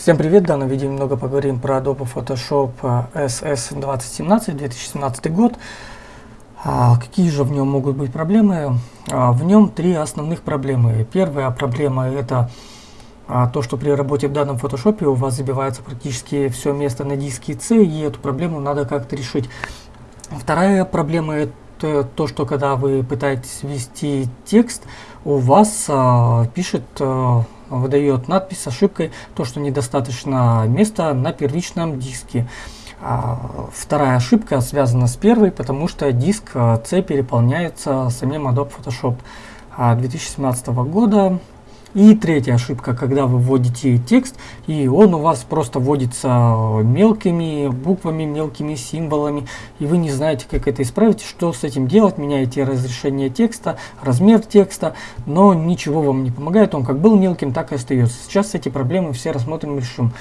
Всем привет! В данном видео немного поговорим про Adobe Photoshop SS 2017, 2017 год. А, какие же в нем могут быть проблемы? А, в нем три основных проблемы. Первая проблема это а, то, что при работе в данном Photoshop у вас забивается практически все место на диске C, и эту проблему надо как-то решить. Вторая проблема это то, что когда вы пытаетесь ввести текст, у вас а, пишет а, выдает надпись с ошибкой, то, что недостаточно места на первичном диске. А вторая ошибка связана с первой, потому что диск C переполняется самим Adobe Photoshop 2017 года. И третья ошибка, когда вы вводите текст, и он у вас просто вводится мелкими буквами, мелкими символами, и вы не знаете, как это исправить, что с этим делать, меняете разрешение текста, размер текста, но ничего вам не помогает, он как был мелким, так и остается. Сейчас эти проблемы все рассмотрим и решим.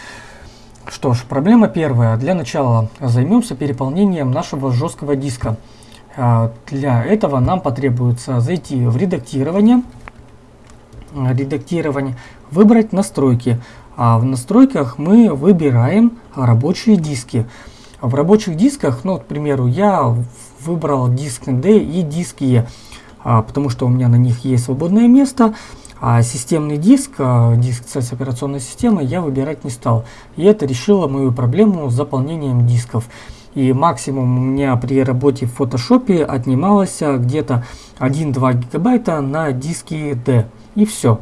Что ж, проблема первая. Для начала займемся переполнением нашего жесткого диска. А, для этого нам потребуется зайти в редактирование, редактирования, выбрать настройки. А в настройках мы выбираем рабочие диски. В рабочих дисках, ну, к примеру, я выбрал диск D и диск E, а, потому что у меня на них есть свободное место. А системный диск, а, диск с операционной системой я выбирать не стал. И это решило мою проблему с заполнением дисков. И максимум у меня при работе в Photoshop отнималось где-то 1-2 гигабайта на диске D и все.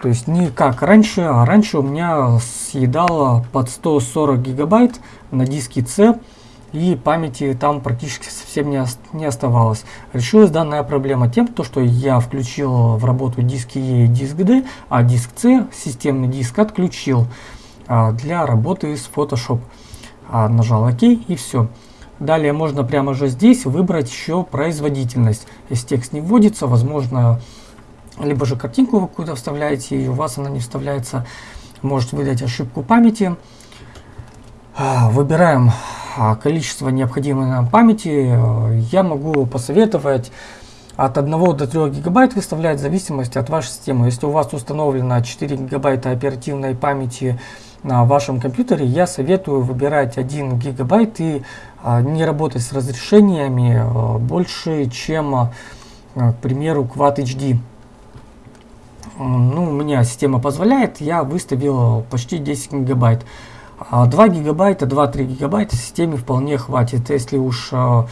То есть не как раньше, а раньше у меня съедало под 140 гигабайт на диске C, и памяти там практически совсем не, не оставалось. Решилась данная проблема тем, то, что я включил в работу диски E и диск D, а диск C, системный диск, отключил а, для работы с Photoshop. А, нажал ОК и все. Далее можно прямо же здесь выбрать еще производительность. Если текст не вводится, возможно либо же картинку вы какую-то вставляете, и у вас она не вставляется, может выдать ошибку памяти. А, выбираем а, количество необходимой нам памяти. Я могу посоветовать от 1 до 3 гигабайт выставлять в зависимости от вашей системы. Если у вас установлено 4 гигабайта оперативной памяти на вашем компьютере, я советую выбирать 1 гигабайт и а, не работать с разрешениями больше, чем, к примеру, Quad HD ну, у меня система позволяет, я выставил почти 10 гигабайт. 2 а гигабайта, 2-3 гигабайта системе вполне хватит. Если уж а,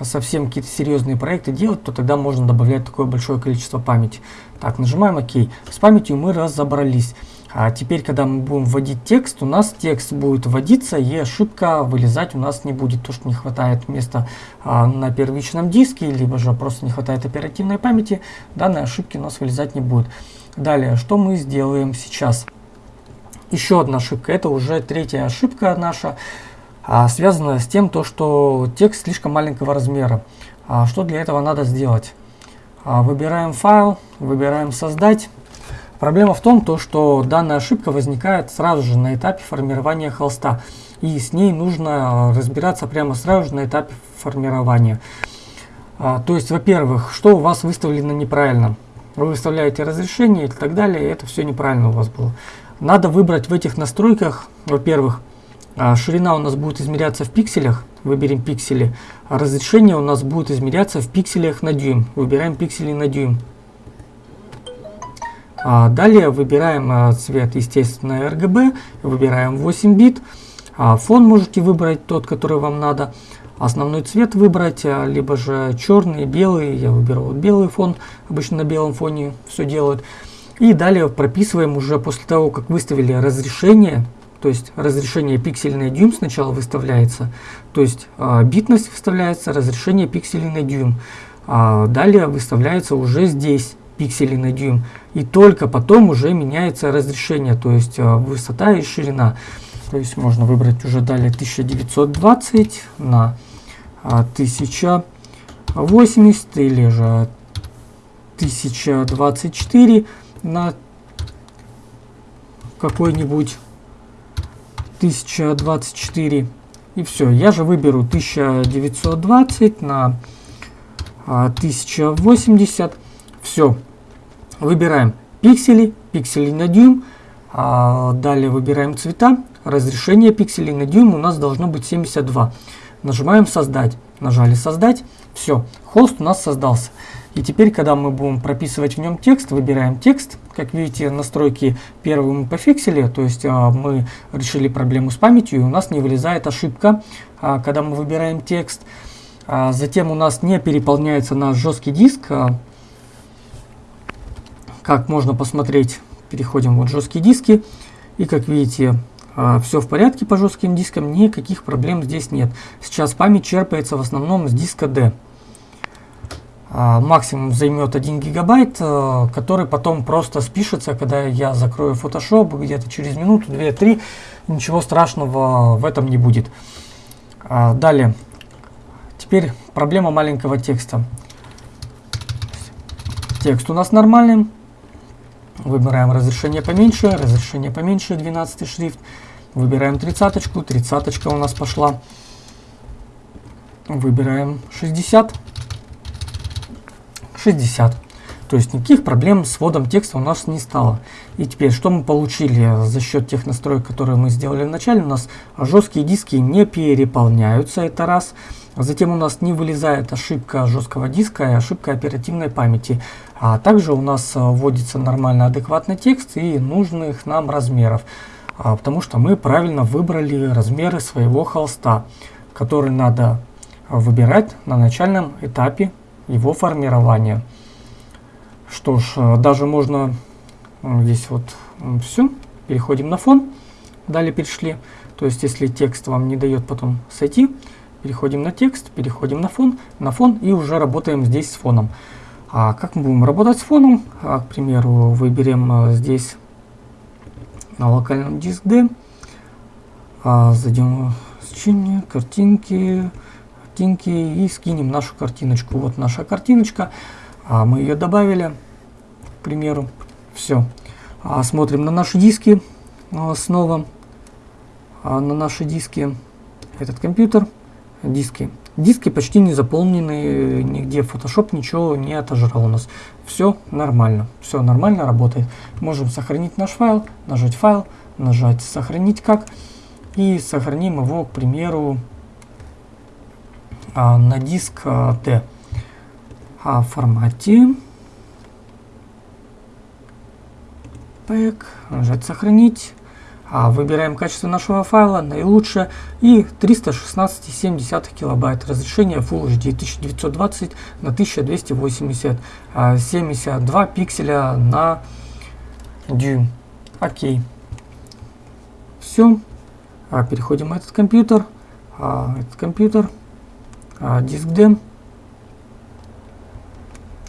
совсем какие-то серьезные проекты делать, то тогда можно добавлять такое большое количество памяти. Так, нажимаем ОК. С памятью мы разобрались. А теперь, когда мы будем вводить текст, у нас текст будет вводиться и ошибка вылезать у нас не будет. То, что не хватает места а, на первичном диске, либо же просто не хватает оперативной памяти, данной ошибки у нас вылезать не будет. Далее, что мы сделаем сейчас? Еще одна ошибка, это уже третья ошибка наша, а, связанная с тем, то, что текст слишком маленького размера. А, что для этого надо сделать? А, выбираем файл, выбираем создать. Проблема в том, то, что данная ошибка возникает сразу же на этапе формирования холста. И с ней нужно разбираться прямо сразу же на этапе формирования. То есть, во-первых, что у вас выставлено неправильно вы выставляете разрешение и так далее, и это все неправильно у вас было. Надо выбрать в этих настройках, во-первых, а, ширина у нас будет измеряться в пикселях, выберем пиксели, а разрешение у нас будет измеряться в пикселях на дюйм, выбираем пиксели на дюйм. А далее выбираем а, цвет, естественно, RGB, выбираем 8 бит, а фон можете выбрать тот, который вам надо основной цвет выбрать, а, либо же черный, белый. Я выберу вот белый фон, обычно на белом фоне все делают. И далее прописываем уже после того, как выставили разрешение, то есть разрешение пиксельный дюйм сначала выставляется, то есть э, битность выставляется, разрешение пикселей на дюйм. А далее выставляется уже здесь пикселей на дюйм. И только потом уже меняется разрешение, то есть высота и ширина. То есть можно выбрать уже далее 1920 на 1080 а, или же 1024 на какой-нибудь 1024 и все я же выберу 1920 на 1080 все выбираем пиксели пиксели на дюйм. А, далее выбираем цвета. Разрешение пикселей на дюйм у нас должно быть 72. Нажимаем создать. Нажали создать. Все, холст у нас создался. И теперь, когда мы будем прописывать в нем текст, выбираем текст. Как видите, настройки первые мы пофиксили, то есть а, мы решили проблему с памятью, и у нас не вылезает ошибка, а, когда мы выбираем текст. А, затем у нас не переполняется наш жесткий диск. А, как можно посмотреть, переходим вот жесткие диски. И как видите, все в порядке по жестким дискам, никаких проблем здесь нет. Сейчас память черпается в основном с диска D. А, максимум займет 1 гигабайт, э, который потом просто спишется, когда я закрою Photoshop где-то через минуту, 2-3, ничего страшного в этом не будет. А, далее, теперь проблема маленького текста. Текст у нас нормальный. Выбираем разрешение поменьше, разрешение поменьше, 12 шрифт. Выбираем тридцаточку, тридцаточка у нас пошла. Выбираем 60. 60. То есть никаких проблем с вводом текста у нас не стало. И теперь, что мы получили за счет тех настроек, которые мы сделали вначале? У нас жесткие диски не переполняются, это раз. Затем у нас не вылезает ошибка жесткого диска и ошибка оперативной памяти. А также у нас вводится нормально адекватный текст и нужных нам размеров. А, потому что мы правильно выбрали размеры своего холста, который надо выбирать на начальном этапе его формирования. Что ж, э, даже можно э, здесь вот все. Переходим на фон. Далее перешли. То есть, если текст вам не дает потом сойти, переходим на текст, переходим на фон, на фон и уже работаем здесь с фоном. А как мы будем работать с фоном? А, к примеру, выберем э, здесь на локальном диск D. А, зайдем в сочинение, картинки, картинки и скинем нашу картиночку. Вот наша картиночка. А мы ее добавили, к примеру. Все. А смотрим на наши диски а, снова. А на наши диски этот компьютер. Диски. Диски почти не заполнены, нигде Photoshop ничего не отожрал у нас. Все нормально, все нормально работает. Можем сохранить наш файл, нажать файл, нажать сохранить как. И сохраним его, к примеру, на диск D. В формате Pack, нажать сохранить. А, выбираем качество нашего файла, наилучшее, и 316,7 килобайт. Разрешение Full HD 1920 на 1280, 72 а, пикселя на дюйм. Окей. Все. А, переходим на этот компьютер. Этот компьютер. Диск D.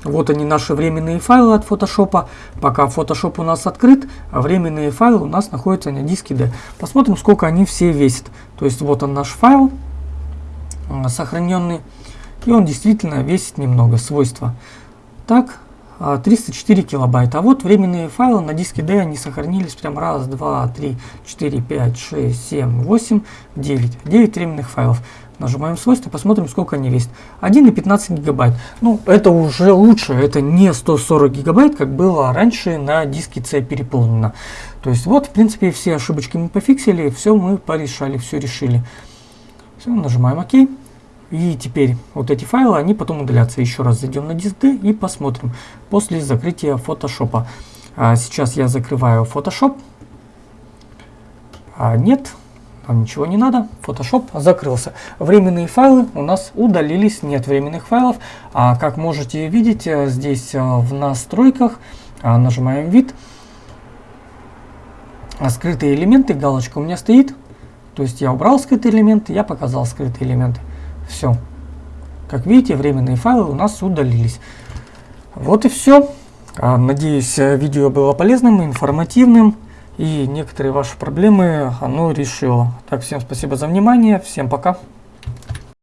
Вот они наши временные файлы от Photoshop. Пока Photoshop у нас открыт, а временные файлы у нас находятся на диске D. Посмотрим, сколько они все весят. То есть вот он наш файл э, сохраненный. И он действительно весит немного, свойства. Так, 304 а, килобайта. А вот временные файлы на диске D, они сохранились прям раз, два, три, четыре, пять, шесть, семь, восемь, девять. Девять временных файлов. Нажимаем свойства, посмотрим, сколько они весят. 1,15 гигабайт. Ну, это уже лучше, это не 140 гигабайт, как было раньше на диске C переполнено. То есть вот, в принципе, все ошибочки мы пофиксили, все мы порешали, все решили. Все, нажимаем ОК. И теперь вот эти файлы, они потом удалятся. Еще раз зайдем на диск D и посмотрим после закрытия Photoshop. А сейчас я закрываю Photoshop. А нет, нам ничего не надо, Photoshop закрылся. Временные файлы у нас удалились, нет временных файлов. А как можете видеть, э, здесь э, в настройках а, нажимаем вид. А скрытые элементы, галочка у меня стоит. То есть я убрал скрытые элементы, я показал скрытые элементы. Все. Как видите, временные файлы у нас удалились. Вот и все. А, надеюсь, э, видео было полезным, информативным и некоторые ваши проблемы оно решило. Так, всем спасибо за внимание, всем пока.